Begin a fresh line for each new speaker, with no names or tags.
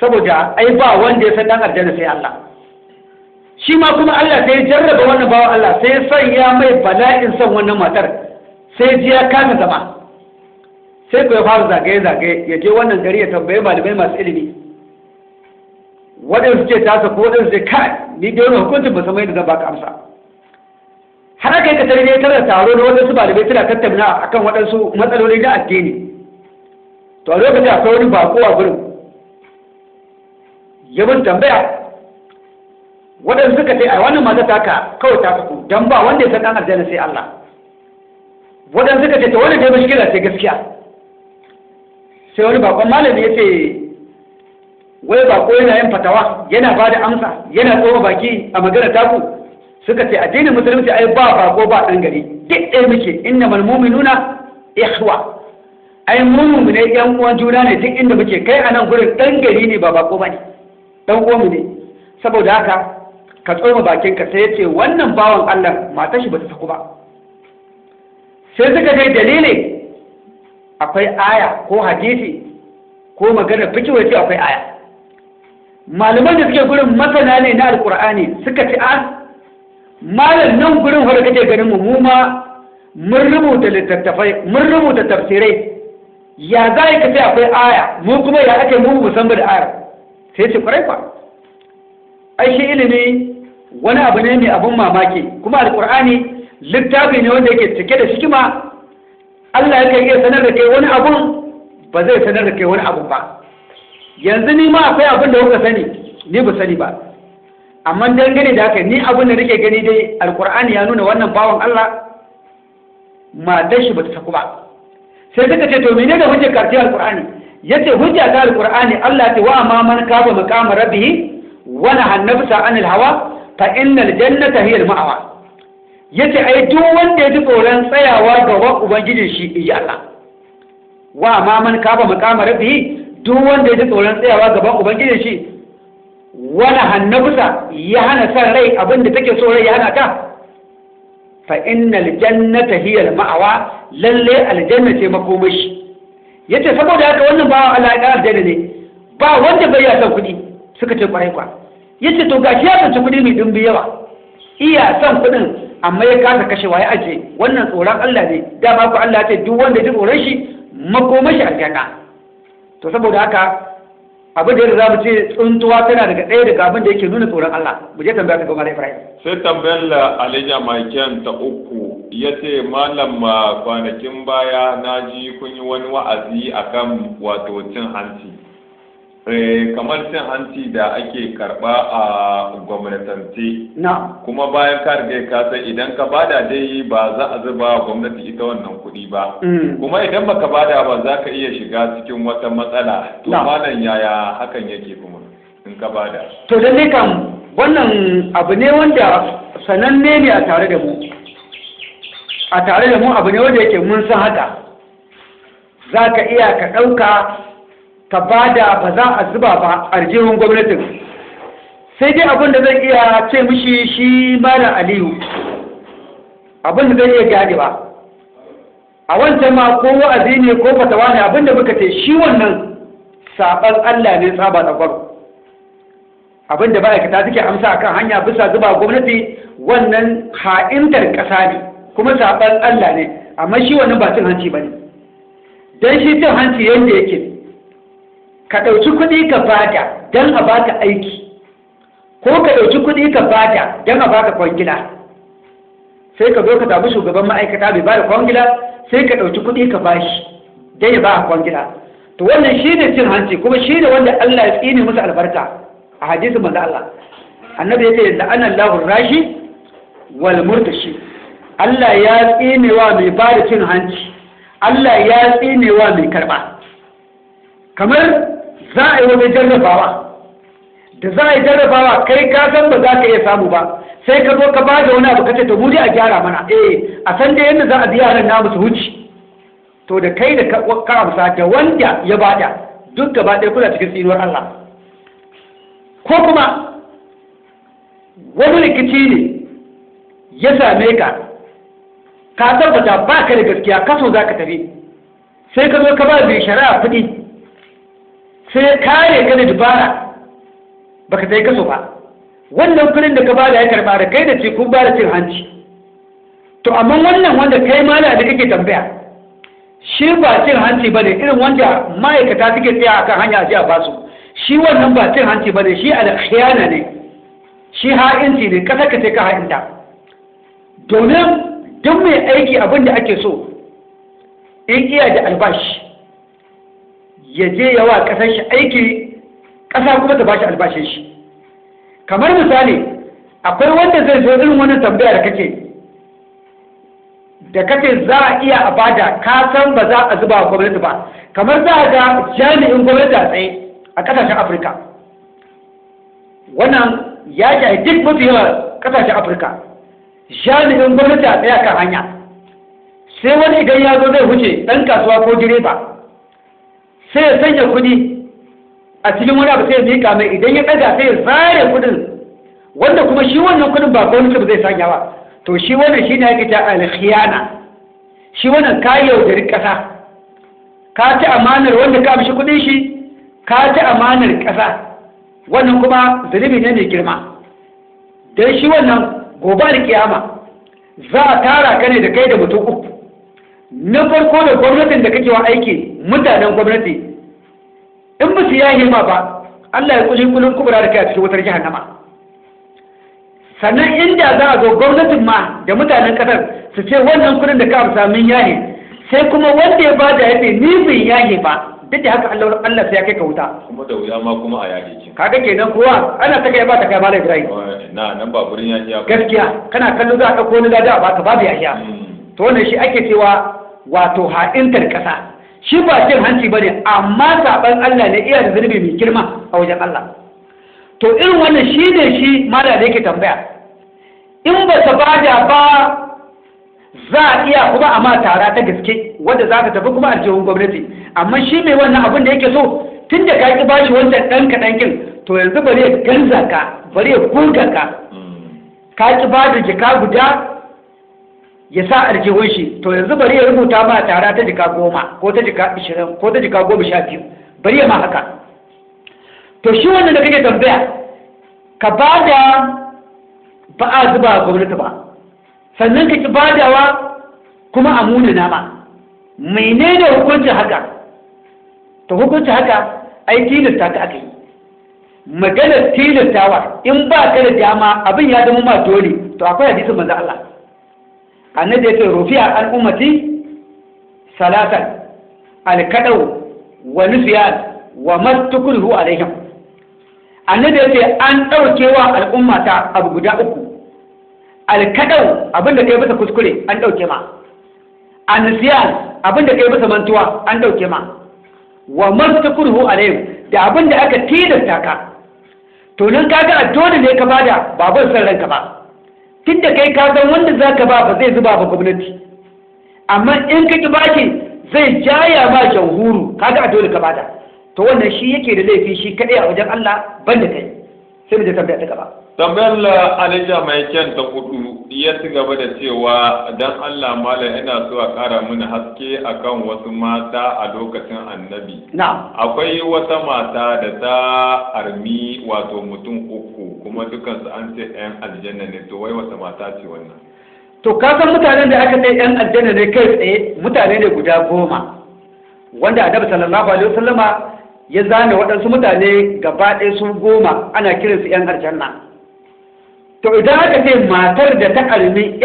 saboda ai ba wanda ya san dan aljanna sai Allah. Shi ma kuma Allah sai ya jarraba wannan bawan Allah sai ya sanya mai bala'in son wannan matar sai ji ya kasa zama. Sai ku ya fara zagaye-zagaye ya je wannan gari ya tambaye malamai masu ilimi. Waɗansu ce tasa ko waɗansu ce kai ni dai wani hukuncin ba samai da zan baka amsa. Har aka yi ka tare ne tana taro da waɗansu malamai suna tattauna akan waɗansu matsaloli na addini. To a lokacin akwai wani bako a gurin. Ya bin tambaya. Waɗansu suka ce a wannan mata taka kawai ta faku don ba wanda ya san ɗan aljanna sai Allah. Waɗansu suka ce ta wani dai mashkila ce gaskiya. Sai wani bakon malami ya ce wai bako yana yin fatawa yana ba da amsa yana tsoma baki a magana taku. Suka ce addinin musulunci ai ba bako ba ɗan gari duk ɗaya muke inna malmumi nuna ikhwa. Ai mu ne yan uwan juna ne duk inda muke kai a nan gurin ɗan gari ne ba bako ba ne. Ɗan uwanmu ne. Saboda haka ka tsoma bakinka sai ya ce wannan bawan Allah matar shi ba ta saku ba. Sai suka ce dalilin akwai aya ko hadisi ko magana fiki wace akwai aya. Malaman da suke gurin masana ne na alkur'ani suka ce a malam nan gurin wanda kake ganin mu ma mun rubuta littattafai mun rubuta tafsirai. Ya za ka ce akwai aya? Mu kuma ya ake mu musamman da ayar. Sai ce ƙwarai kwa ai shi ilimi wani abu ne mai abun mamaki. Kuma alkur'ani littafi ne wanda yake cike da hikima. Allah yake iya sanar da kai wani abun ba zai sanar da kai wani abu ba. Yanzu ni ma akwai abin da kuka sani ni ba sani ba. Amma dangane da haka ni abin da nake gani dai alkur'ani ya nuna wannan bawan Allah matar shi ba ta saku ba. Sai suka ce to menene hujjar ƙarfi alkur'ani ya ce hujja ta alkur'ani Allah ta wa ma man kaba maqama rabbih wa nahannabsa anil hawa fa innal jannata hiya al-ma'wa ya ce ai duk wanda ya ji tsoron tsayawa gaban ubangijin shi inji Allah wa ma man kaba maqama rabbi duk wanda ya ji tsoron tsayawa gaban ubangijin shi wala hannabusa ya hana san rai abin da take so rai ya hana ta fa innal jannata hiya al-ma'wa lalle aljanna ce makomashi ya ce saboda haka wannan bawan Allah ya aljanna ne. Ba wanda bai ya san kuɗi suka ce ƙwarai kwa ya ce to gashi ya tsanci kuɗi mai dumbi yawa. Iya son kuɗin amma ya kasa kashewa ya aje wannan tsoron Allah ne. Dama ku Allah ce duk wanda ji tsoron shi makomashi aljanna to saboda haka abin da za mu ce tsuntuwa tana daga ɗaya daga abin da yake nuna tsoron Allah. Mu je tambaya ga Malam Ibrahim.
Sai tambayar la Alija Maiken ta uku. Ya ce malam ma kwanakin baya na ji kun yi wani wa'azi akan wato cin hanci. Kamar cin hanci da ake karɓa a gwamnatance.
Na
kuma bayan ka riga ka san idan ka ba da dai ba za a zuba gwamnati ita wannan kuɗi ba. Kuma idan baka ba da ba za ka iya shiga cikin wata matsala. To malam yaya hakan yake kuma in ka ba da
to lalle kam wannan abu ne wanda sananne ne a tare da mu. A tare da mu abu ne wanda yake mun san haka. Za ka iya ka ɗauka ka ba da ba za a zuba ba a aljihun gwamnatin. Sai dai abin da zan iya ce mishi shi malam aliyu. Abin da zan iya gane ba. A wancan ma ko wa'azi ne ko fatawa ne abin da muka ce shi wannan saɓan allah ne tsaba da gwaro abin da ma'aikata suke amsa akan hanya bisa zuba gwamnati wannan ha'intar ƙasa ne. Kuma saɓan Allah ne amma shi wannan ba cin hanci ba ne. Don shi cin hanci yadda yake ka ɗauki kuɗi ka ba da don a baka aiki ko ka ɗauki kuɗi ka ba da don a baka kwangila. Sai ka zo ka samu shugaban ma'aikata bai ba da kwangila sai ka ɗauki kuɗi ka bashi don ya ba kwangila. To wannan shi ne cin hanci kuma shi ne wanda Allah ya tsine musu albarka a hadisin manzo Allah. Annabi ya ce la'ana Allahu rashi wal murtashi. Allah ya tsinewa mai ba da cin hanci. Allah ya tsinewa mai karɓa kamar za a yi wani jarrabawa. Da za a yi jarrabawa kai ka san ba za ka iya samu ba. Sai ka zo ka ba da wani abu kace to mu a gyara mana. Eh a san da yadda za a biya ran namu su wuce to da kai da ka amsa da wanda ya ba da duk gaba ɗaya kuna cikin tsinuwar Allah. Ko kuma wani rikici ne ya same ka ka tabbata ba ka da gaskiya kaso za ka tafi. Sai ka zo ka ba mai shari'a kuɗi. Sai kare ka da dubara. Baka sai kaso ba. Wannan kuɗin da ka ba da ya karɓa da kai da ce kun ba da cin hanci. To amma wannan wanda kai mala da kake tambaya shi ba cin hanci ba ne irin wanda ma'aikata suke tsaya akan hanya a ba su shi wannan ba cin hanci ba ne shi alkhiyana ne. Shi ha'inci ne kasa ka ce ka ha'inta. Domin duk mai aiki abin da ake so in iya da albashi ya je yawa ƙasar shi aiki kasa kuma ta bashi albashin shi. Kamar misali akwai wanda zai zo irin wannan tambaya da kake da kake za a iya a ba da ka san ba za a zuba wa gwamnati ba. Kamar za a ga jami'in gwamnati a tsaye a ƙasashen afirka. Wannan ya shahi duk mafi yawa ƙasashen afirka. Jami'in gwamnati a tsaye kan hanya. Sai wani idan ya zo zai wuce ɗan kasuwa ko direba. Sai ya sanya kuɗi a cikin wani abu sai ya mika mai. Idan ya ɗaga sai ya zare kuɗin. Wanda kuma shi wannan kuɗin ba gwamnati ba zai sanya ba. To shi wannan shi ne ake ta alkhiyana. Shi wannan ka yaudari ƙasa. Ka ci amanar wanda ka mishi kuɗin shi ka ci amanar ƙasa. Wannan kuma zunubi ne mai girma. Don shi wannan gobe da kiyama za a tara ka ne da kai da mutum uku. Na farko da gwamnatin da kake wa aiki mutanen gwamnati. In ba su yahe ma ba Allah ya kuli kulun kubura da kai a cikin wutar jahannama. Sannan inda za a zo gwamnatin ma da mutanen ƙasar su ce wannan kuɗin da ka amsa min yahe sai kuma wanda ya ba da ya ce ni bin yahe ba. Duk da haka Allah Allah sai ya kai ka wuta.
Kuma da wuya ma kuma a yaƙi kin
kaga kenan kowa ana ta kai ba ta kai malam Ibrahim.
Na nan ba gurin yaƙi ya
gaskiya kana kallo za a ɗauko wani lada a baka babu yahiya to wannan shi ake cewa wato ha'intar ƙasa. Shi ba cin hanci ba ne amma saɓan Allah ne iya da zunubi mai girma a wajen Allah. To irin wannan shi ne shi mala da yake tambaya. In ba ta ba da ba za a iya kuma a ma tara ta gaske wanda za ka tafi kuma aljihun gwamnati. Amma shi mai wannan abin da yake so tun da ka ki bashi wancan ɗan kaɗan kin to yanzu bari ya ganza ka bari ya gurga ka. Ka ki ba da jika guda ya sa aljihun shi. To yanzu bari ya rubuta ma tara ta jika goma ko ta jika ishirin ko ta jika goma sha biyu. Bari ya ma haka. To shi wannan da kake tambaya ka ba da ba a zuba gwamnati ba. Sannan ka ki badawa kuma a muna nama menene hukuncin haka? To hukuncin haka ai tilasta ka aka yi. Maganar tilastawa in ba ka da dama abin ya zama ma dole. To akwai hadisin manzo Allah. Annabi yake rufi'a an ummati salatan al-kadau wa nusyan wa mastukruhu alaihim. Annabi yake an daukewa al'ummata abu guda uku. Al-kadau abin da kai bisa kuskure an ɗauke ma. An-nusyan abin da kai bisa mantuwa an ɗauke ma. Wa mastukruhu alaihim da abin da aka tilasta ka. To nan kaga a dole ne ka ba da babban san ranka ba. Tunda kai ka san wanda zaka ba ba zai zuba ba gwamnati. Amma in ka ki baki zai jaya ma jamhuru. Kaga a dole ka ba da. To wannan shi yake da laifi shi kadai a wajen Allah banda kai. Sai mu je tambaya ta gaba.
Tambayar la alija mai kyan ta huɗu ya ci gaba da cewa dan Allah malam ina so a kara mini haske akan wasu mata a lokacin annabi. Akwai wata mata da ta armi wato mutum uku kuma dukansu an ce yan aljanna ne. To wai wata mata ce wannan?
To ka san mutanen da aka kai yan aljanna ne kai tsaye mutane ne guda goma wanda annabi sallallahu alaihi wasallama ya zane waɗansu mutane gaba ɗaya su goma ana kiransu yan aljanna. تعداد في ما ترد تعلمي